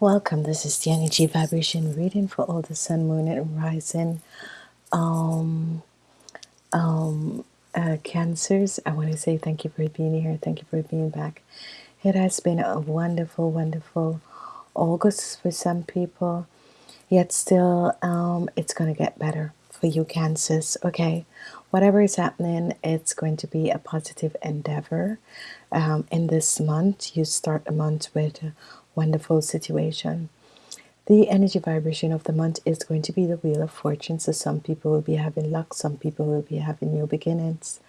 Welcome. This is the energy vibration reading for all the sun, moon, and rising um, um, uh, cancers. I want to say thank you for being here. Thank you for being back. It has been a wonderful, wonderful August for some people, yet still um, it's going to get better for you, cancers. Okay, whatever is happening, it's going to be a positive endeavor. Um, in this month, you start a month with wonderful situation the energy vibration of the month is going to be the Wheel of Fortune. So some people will be having luck, some people will be having new beginnings.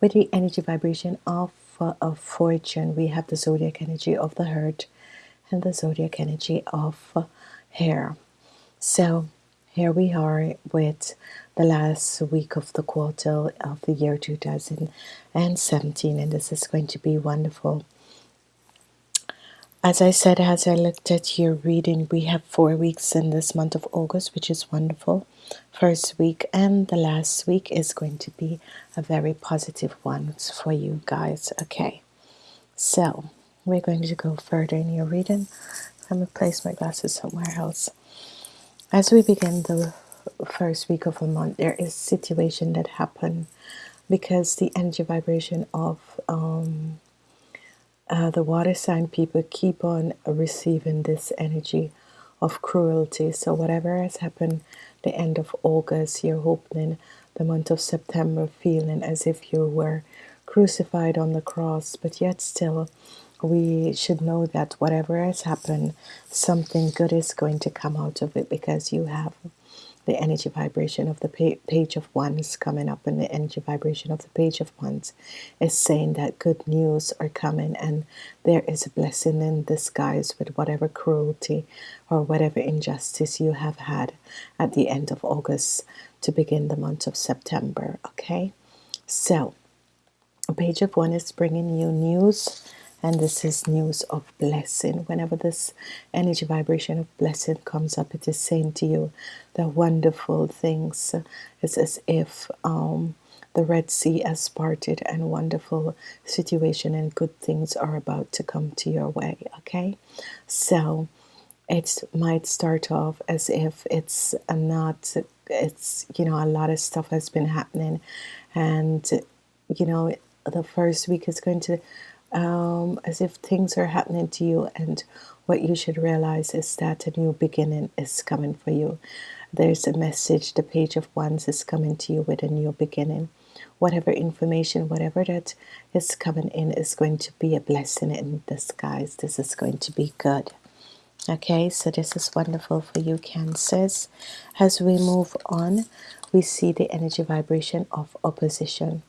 With the energy vibration of, uh, of fortune, we have the zodiac energy of the hurt and the zodiac energy of uh, hair. So here we are with the last week of the quarter of the year 2017, and this is going to be wonderful. As I said, as I looked at your reading, we have four weeks in this month of August, which is wonderful. First week and the last week is going to be a very positive one for you guys. Okay, so we're going to go further in your reading. I'm going to place my glasses somewhere else. As we begin the first week of a month, there is situation that happen because the energy vibration of um, uh, the water sign people keep on receiving this energy of cruelty. So whatever has happened the end of August, you're hoping the month of September feeling as if you were crucified on the cross, but yet still we should know that whatever has happened, something good is going to come out of it because you have the energy vibration of the page of wands coming up and the energy vibration of the page of wands is saying that good news are coming and there is a blessing in disguise with whatever cruelty or whatever injustice you have had at the end of August to begin the month of September okay? So page of one is bringing you news and this is news of blessing. Whenever this energy vibration of blessing comes up it is saying to you the wonderful things. It's as if um, the Red Sea has parted and wonderful situation and good things are about to come to your way okay? So it might start off as if it's not it's you know a lot of stuff has been happening. And you know the first week is going to um, as if things are happening to you and what you should realize is that a new beginning is coming for you. There's a message the page of wands is coming to you with a new beginning. Whatever information whatever that is coming in is going to be a blessing in disguise. This is going to be good. Okay so this is wonderful for you cancers as we move on we see the energy vibration of opposition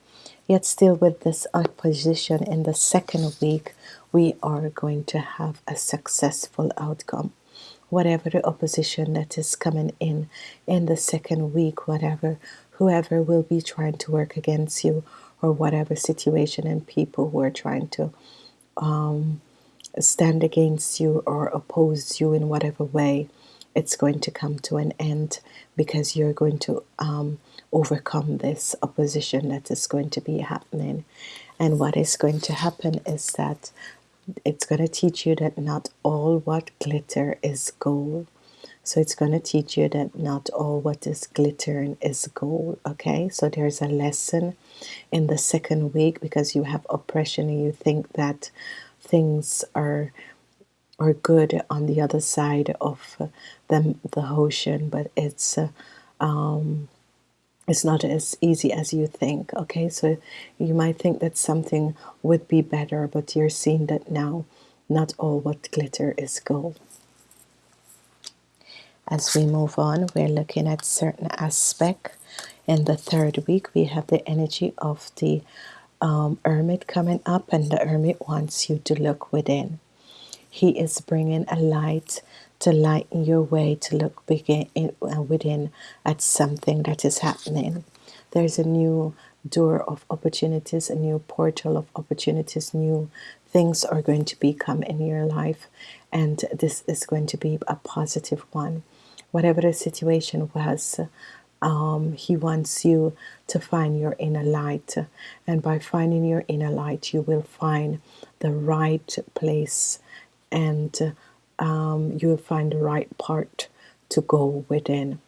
Yet still with this opposition in the second week, we are going to have a successful outcome. Whatever the opposition that is coming in in the second week, whatever, whoever will be trying to work against you or whatever situation and people who are trying to um, stand against you or oppose you in whatever way, it's going to come to an end because you're going to um, overcome this opposition that is going to be happening. And what is going to happen is that it's going to teach you that not all what glitter is gold. So it's going to teach you that not all what is glittering is gold. Okay, so there's a lesson in the second week because you have oppression and you think that things are are good on the other side of the, the ocean, but it's uh, um, it's not as easy as you think okay? So you might think that something would be better but you're seeing that now not all what glitter is gold. As we move on we're looking at certain aspect in the third week we have the energy of the um, hermit coming up and the hermit wants you to look within. He is bringing a light to lighten your way to look begin, uh, within at something that is happening. There's a new door of opportunities, a new portal of opportunities, new things are going to become in your life, and this is going to be a positive one. Whatever the situation was, um, he wants you to find your inner light, and by finding your inner light, you will find the right place and um, you will find the right part to go within.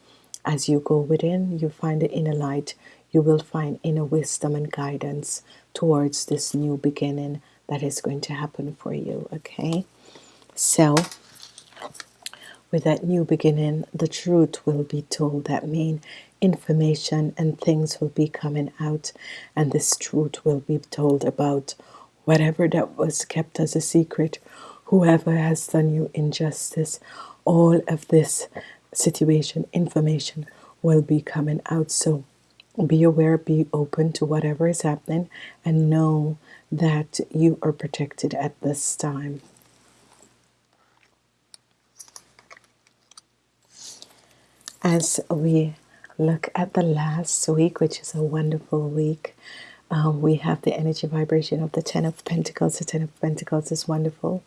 As you go within, you find the inner light. You will find inner wisdom and guidance towards this new beginning that is going to happen for you. Okay, so with that new beginning, the truth will be told. That means information and things will be coming out, and this truth will be told about whatever that was kept as a secret, whoever has done you injustice, all of this situation, information will be coming out. So be aware, be open to whatever is happening, and know that you are protected at this time. As we look at the last week, which is a wonderful week, um, we have the energy vibration of the Ten of Pentacles. The Ten of Pentacles is wonderful.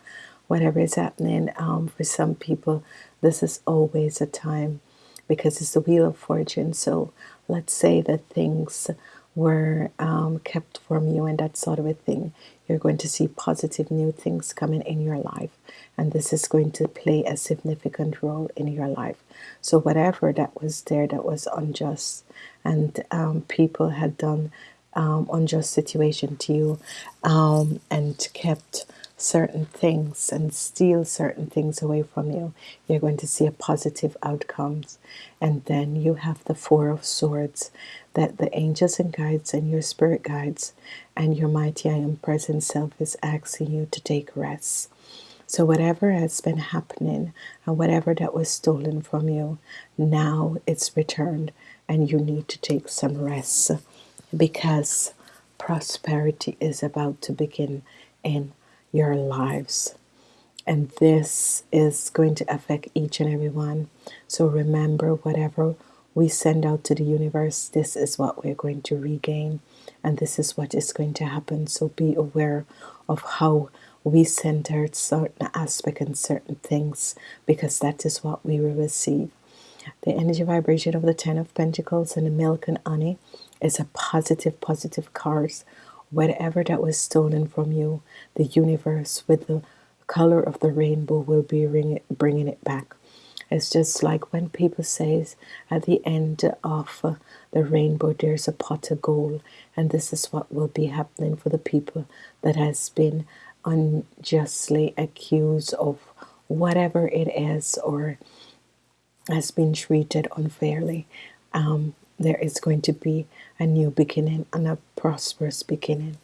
Whatever is happening um, for some people, this is always a time because it's the Wheel of Fortune. So let's say that things were um, kept from you and that sort of a thing. You're going to see positive new things coming in your life, and this is going to play a significant role in your life. So, whatever that was there that was unjust, and um, people had done um, unjust situation to you um, and kept certain things and steal certain things away from you, you're going to see a positive outcomes. And then you have the Four of Swords that the angels and guides and your spirit guides and your mighty I am present self is asking you to take rest. So, whatever has been happening and whatever that was stolen from you, now it's returned and you need to take some rest because prosperity is about to begin in your lives. And this is going to affect each and every one. So remember, whatever we send out to the universe, this is what we're going to regain. And this is what is going to happen. So be aware of how we out certain aspect and certain things because that is what we will receive. The energy vibration of the Ten of Pentacles and the milk and honey is a positive, positive card. Whatever that was stolen from you, the universe with the color of the rainbow will be bringing it back. It's just like when people say at the end of uh, the rainbow there's a pot of gold, and this is what will be happening for the people that has been unjustly accused of whatever it is or has been treated unfairly. Um, there is going to be a new beginning and a prosperous beginning.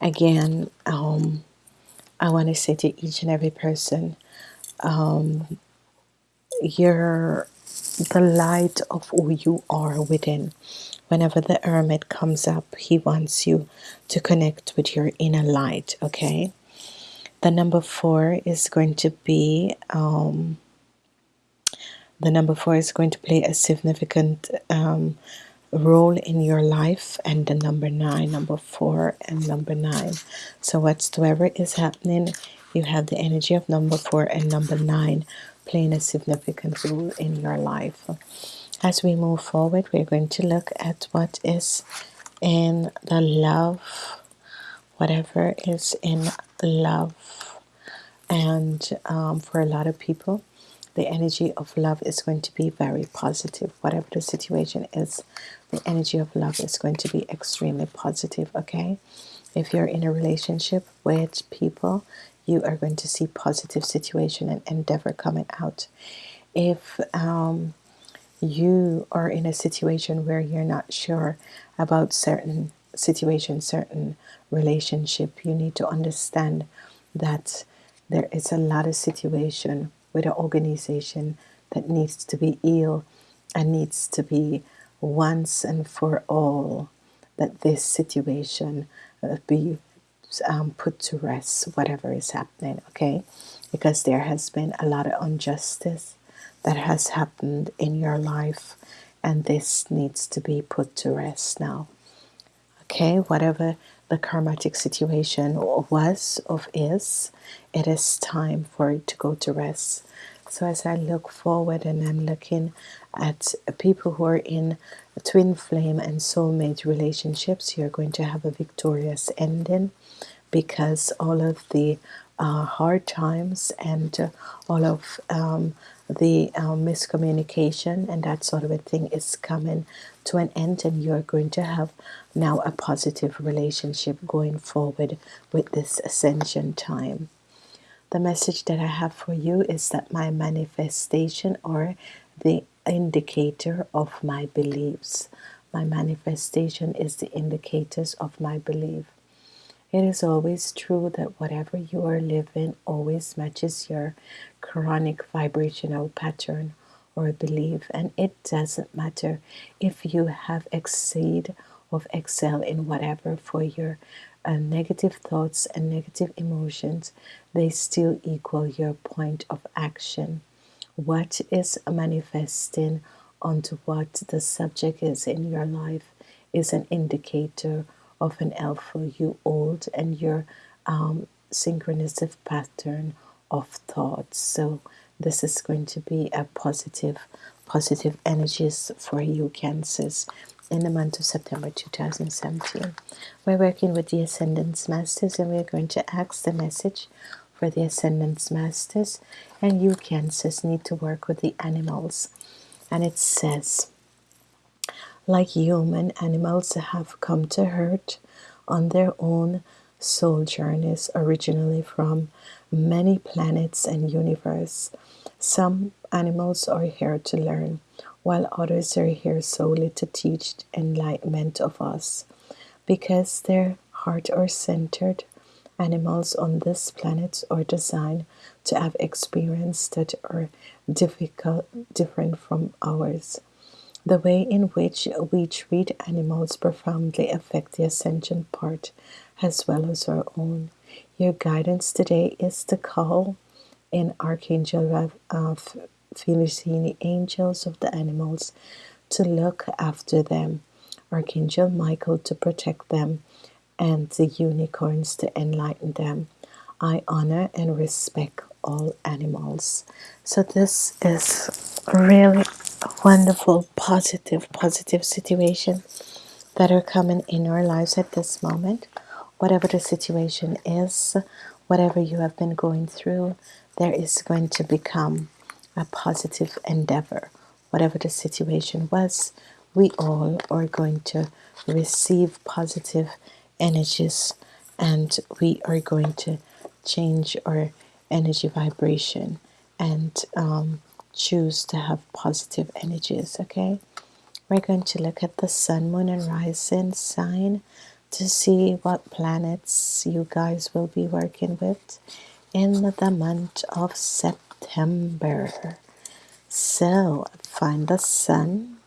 Again, um, I want to say to each and every person, um, you're the light of who you are within. Whenever the hermit comes up, he wants you to connect with your inner light, okay? The number four is going to be um, the number four is going to play a significant um, role in your life and the number nine number four and number nine. So whatsoever is happening you have the energy of number four and number nine playing a significant role in your life. As we move forward we're going to look at what is in the love whatever is in love. And um, for a lot of people the energy of love is going to be very positive. Whatever the situation is, the energy of love is going to be extremely positive, okay? If you're in a relationship with people, you are going to see positive situation and endeavor coming out. If um, you are in a situation where you're not sure about certain situation, certain relationship, you need to understand that there is a lot of situation with an organization that needs to be healed and needs to be once and for all that this situation uh, be um, put to rest, whatever is happening, okay? Because there has been a lot of injustice that has happened in your life, and this needs to be put to rest now, okay? Whatever the karmatic situation was of is, it is time for it to go to rest. So as I look forward and I'm looking at people who are in twin flame and soulmate relationships, you're going to have a victorious ending because all of the uh, hard times and uh, all of um, the uh, miscommunication and that sort of a thing is coming to an end, and you're going to have now a positive relationship going forward with this ascension time. The message that I have for you is that my manifestation or the indicator of my beliefs. My manifestation is the indicators of my belief. It is always true that whatever you are living always matches your chronic vibrational pattern or belief, and it doesn't matter if you have exceed or excel in whatever for your uh, negative thoughts and negative emotions, they still equal your point of action. What is manifesting onto what the subject is in your life is an indicator of an alpha you hold and your um, synchronistic pattern of thoughts. So this is going to be a positive, positive energies for you, Cancers, in the month of September 2017. We're working with the Ascendance Masters and we're going to ask the message for the Ascendance Masters. And you, Cancers, need to work with the animals. And it says, like human animals have come to hurt on their own soul journeys originally from many planets and universe. Some animals are here to learn, while others are here solely to teach enlightenment of us. Because their heart are centered, animals on this planet are designed to have experiences that are difficult, different from ours. The way in which we treat animals profoundly affect the ascension part as well as our own. Your guidance today is to call in Archangel uh, Felicini, angels of the animals, to look after them, Archangel Michael to protect them, and the unicorns to enlighten them. I honor and respect all animals. So, this is really wonderful, positive, positive situation that are coming in our lives at this moment whatever the situation is, whatever you have been going through, there is going to become a positive endeavor. Whatever the situation was, we all are going to receive positive energies and we are going to change our energy vibration and um, choose to have positive energies. Okay, we're going to look at the sun, moon, and rising sign to see what planets you guys will be working with in the month of September. So, find the sun.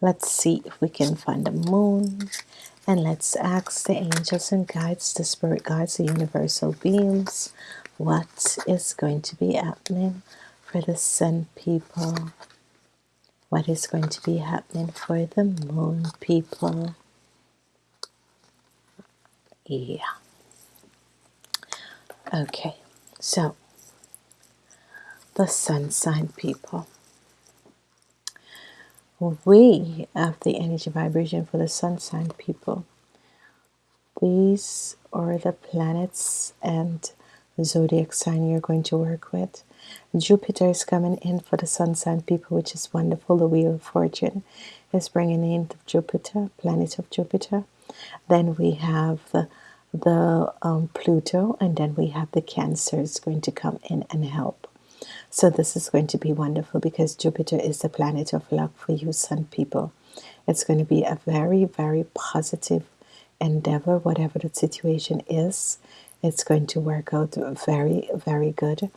Let's see if we can find the moon. And let's ask the angels and guides, the spirit guides, the universal beings, what is going to be happening for the sun people? What is going to be happening for the moon people? Yeah. Okay, so the sun sign people. We have the energy vibration for the sun sign people. These are the planets and zodiac sign you're going to work with. Jupiter is coming in for the sun sign people, which is wonderful. The Wheel of Fortune is bringing in Jupiter, planet of Jupiter. Then we have the, the um, Pluto, and then we have the Cancer is going to come in and help. So this is going to be wonderful because Jupiter is the planet of luck for you sun people. It's going to be a very, very positive endeavor, whatever the situation is. It's going to work out very, very good.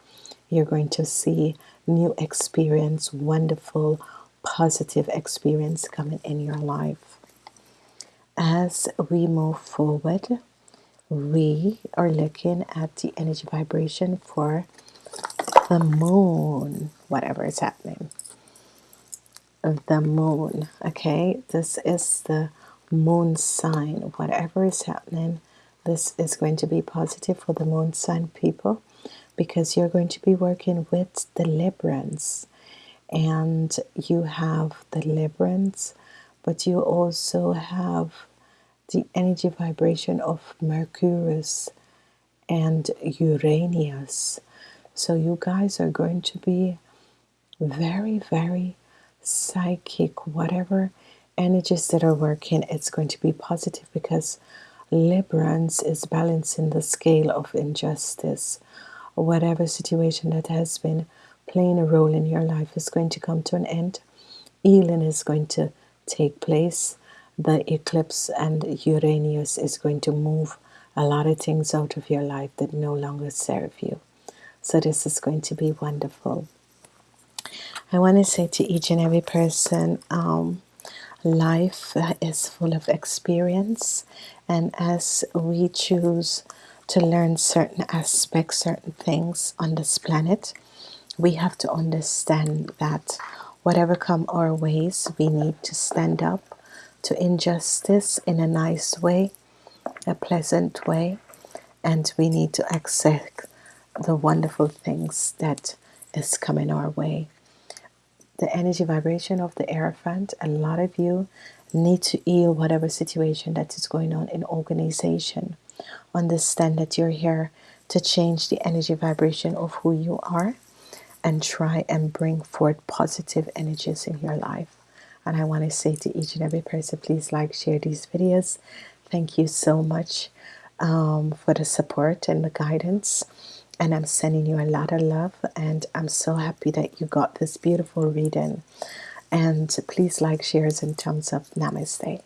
You're going to see new experience, wonderful, positive experience coming in your life as we move forward, we are looking at the energy vibration for the moon, whatever is happening. The moon, okay, this is the moon sign. Whatever is happening, this is going to be positive for the moon sign people because you're going to be working with deliverance and you have deliverance, but you also have the energy vibration of Mercurius and Uranus. So you guys are going to be very, very psychic. Whatever energies that are working, it's going to be positive because Librans is balancing the scale of injustice. Whatever situation that has been playing a role in your life is going to come to an end. Healing is going to take place. The eclipse and Uranus is going to move a lot of things out of your life that no longer serve you. So, this is going to be wonderful. I want to say to each and every person um, life is full of experience, and as we choose to learn certain aspects, certain things on this planet, we have to understand that whatever come our ways, we need to stand up to injustice in a nice way, a pleasant way, and we need to accept the wonderful things that is coming our way. The energy vibration of the Hierophant, a lot of you need to heal whatever situation that is going on in organization. Understand that you're here to change the energy vibration of who you are and try and bring forth positive energies in your life. And I want to say to each and every person, please like, share these videos. Thank you so much um, for the support and the guidance. And I'm sending you a lot of love. And I'm so happy that you got this beautiful reading. And please like, shares, and thumbs up. Namaste.